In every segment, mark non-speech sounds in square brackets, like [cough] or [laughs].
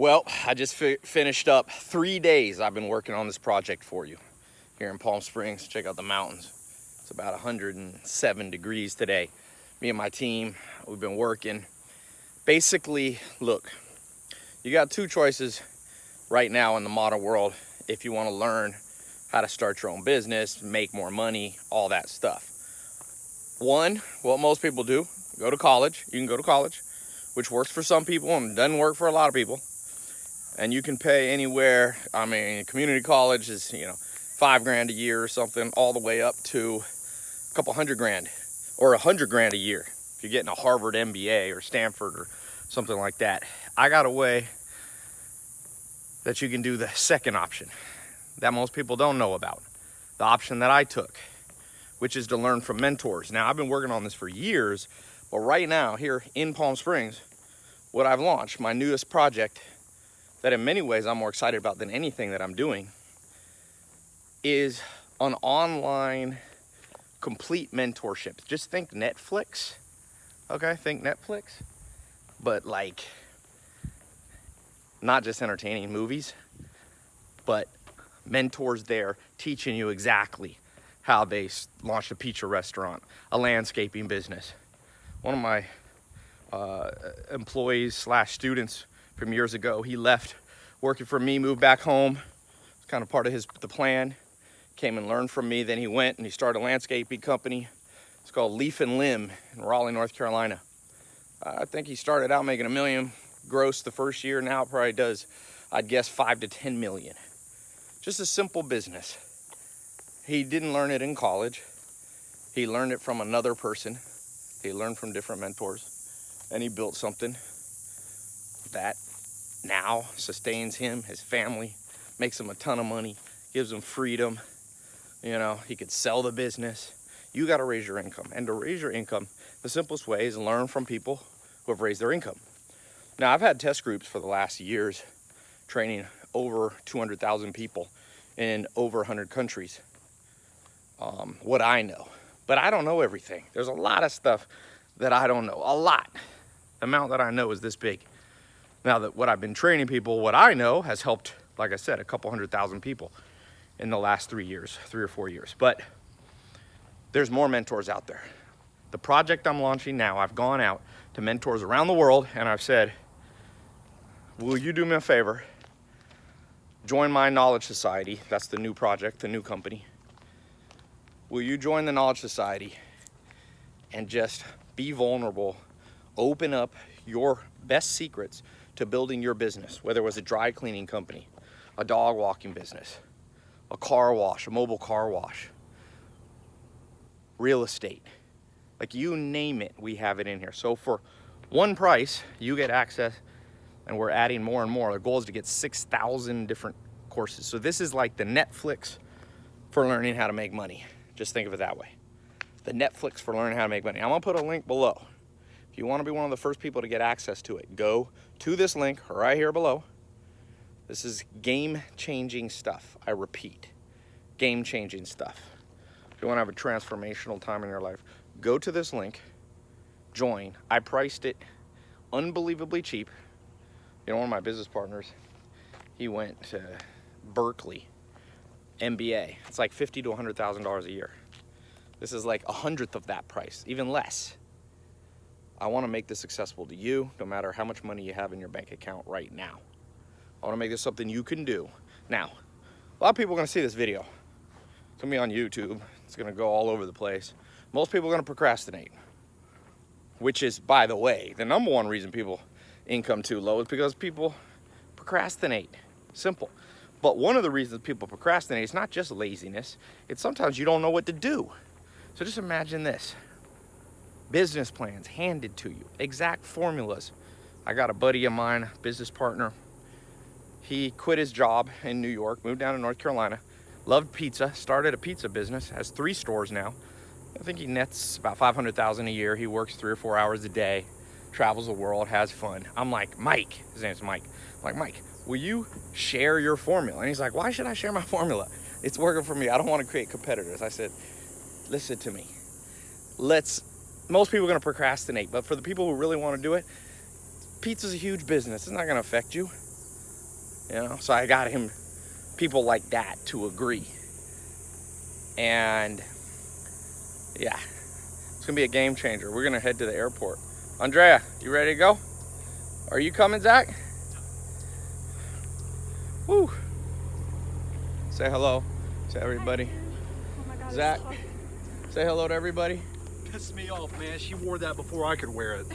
Well, I just fi finished up three days I've been working on this project for you here in Palm Springs. Check out the mountains. It's about 107 degrees today. Me and my team, we've been working. Basically, look, you got two choices right now in the modern world if you want to learn how to start your own business, make more money, all that stuff. One, what most people do, go to college. You can go to college, which works for some people and doesn't work for a lot of people and you can pay anywhere. I mean, community college is, you know, five grand a year or something, all the way up to a couple hundred grand or a hundred grand a year. If you're getting a Harvard MBA or Stanford or something like that. I got a way that you can do the second option that most people don't know about. The option that I took, which is to learn from mentors. Now, I've been working on this for years, but right now here in Palm Springs, what I've launched, my newest project that in many ways I'm more excited about than anything that I'm doing is an online complete mentorship. Just think Netflix, okay? Think Netflix, but like not just entertaining movies, but mentors there teaching you exactly how they launched a pizza restaurant, a landscaping business. One of my uh, employees slash students from years ago. He left working for me, moved back home. It's kind of part of his the plan. Came and learned from me. Then he went and he started a landscaping company. It's called Leaf and Limb in Raleigh, North Carolina. I think he started out making a million gross the first year. Now it probably does, I'd guess, five to 10 million. Just a simple business. He didn't learn it in college. He learned it from another person. He learned from different mentors and he built something that now sustains him, his family, makes him a ton of money, gives him freedom. You know, he could sell the business. You got to raise your income. And to raise your income, the simplest way is learn from people who have raised their income. Now, I've had test groups for the last years training over 200,000 people in over 100 countries. Um, what I know. But I don't know everything. There's a lot of stuff that I don't know. A lot. The amount that I know is this big. Now that what I've been training people, what I know has helped, like I said, a couple hundred thousand people in the last three years, three or four years. But there's more mentors out there. The project I'm launching now, I've gone out to mentors around the world and I've said, will you do me a favor? Join my Knowledge Society. That's the new project, the new company. Will you join the Knowledge Society and just be vulnerable, open up your best secrets to building your business, whether it was a dry cleaning company, a dog walking business, a car wash, a mobile car wash, real estate, like you name it, we have it in here. So for one price, you get access and we're adding more and more. The goal is to get 6,000 different courses. So this is like the Netflix for learning how to make money. Just think of it that way. The Netflix for learning how to make money. I'm gonna put a link below you want to be one of the first people to get access to it, go to this link right here below. This is game-changing stuff. I repeat, game-changing stuff. If you want to have a transformational time in your life, go to this link, join. I priced it unbelievably cheap. You know, one of my business partners, he went to Berkeley, MBA. It's like fifty to $100,000 a year. This is like a hundredth of that price, even less. I want to make this accessible to you, no matter how much money you have in your bank account right now. I want to make this something you can do. Now, a lot of people are going to see this video. It's going to be on YouTube. It's going to go all over the place. Most people are going to procrastinate, which is, by the way, the number one reason people income too low is because people procrastinate. Simple. But one of the reasons people procrastinate is not just laziness. It's sometimes you don't know what to do. So just imagine this business plans handed to you, exact formulas. I got a buddy of mine, business partner. He quit his job in New York, moved down to North Carolina, loved pizza, started a pizza business, has three stores now. I think he nets about 500,000 a year. He works three or four hours a day, travels the world, has fun. I'm like, Mike, his name's Mike. I'm like, Mike, will you share your formula? And he's like, why should I share my formula? It's working for me. I don't want to create competitors. I said, listen to me. Let's most people are going to procrastinate, but for the people who really want to do it, pizza's a huge business. It's not going to affect you. You know, so I got him people like that to agree. And yeah, it's gonna be a game changer. We're gonna head to the airport. Andrea, you ready to go? Are you coming, Zach? Woo. Say hello to everybody. Oh my God, Zach, so- say hello to everybody. Pissed me off, man. She wore that before I could wear it.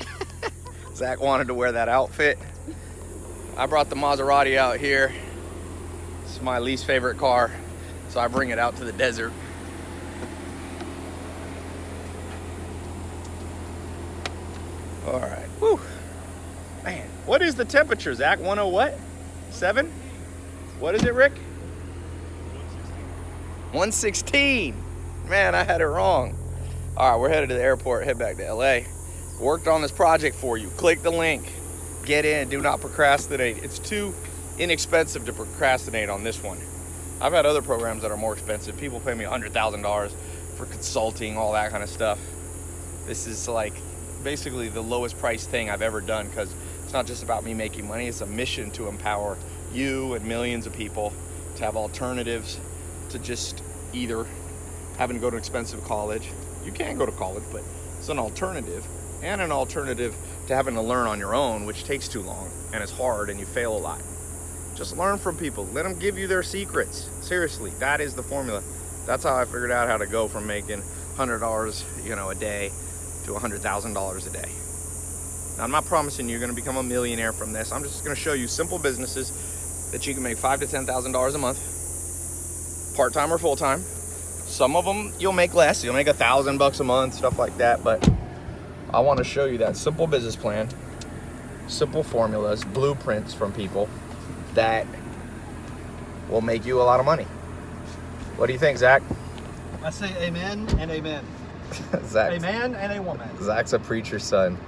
[laughs] Zach wanted to wear that outfit. I brought the Maserati out here. It's my least favorite car, so I bring it out to the desert. All right, whew. Man, what is the temperature, Zach? 10 what? Seven? What is it, Rick? 116. Man, I had it wrong. All right, we're headed to the airport, head back to LA. Worked on this project for you. Click the link. Get in. Do not procrastinate. It's too inexpensive to procrastinate on this one. I've had other programs that are more expensive. People pay me $100,000 for consulting, all that kind of stuff. This is like basically the lowest price thing I've ever done because it's not just about me making money, it's a mission to empower you and millions of people to have alternatives to just either having to go to expensive college. You can go to college, but it's an alternative and an alternative to having to learn on your own, which takes too long and is hard and you fail a lot. Just learn from people. Let them give you their secrets. Seriously, that is the formula. That's how I figured out how to go from making $100, you know, a day to $100,000 a day. Now, I'm not promising you're going to become a millionaire from this. I'm just going to show you simple businesses that you can make five to ten thousand dollars a month, part-time or full-time. Some of them you'll make less. You'll make a thousand bucks a month, stuff like that. But I want to show you that simple business plan, simple formulas, blueprints from people that will make you a lot of money. What do you think, Zach? I say amen and amen. [laughs] Zach. A man and a woman. Zach's a preacher's son.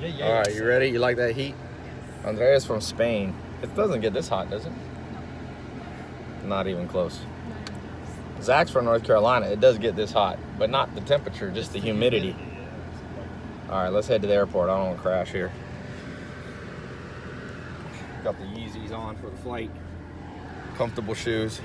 Yeah, yeah. All right, you ready? You like that heat? Andrea's from Spain. It doesn't get this hot, does it? Not even close. Zach's from North Carolina. It does get this hot, but not the temperature, just the humidity. All right, let's head to the airport. I don't want to crash here. Got the Yeezys on for the flight. Comfortable shoes.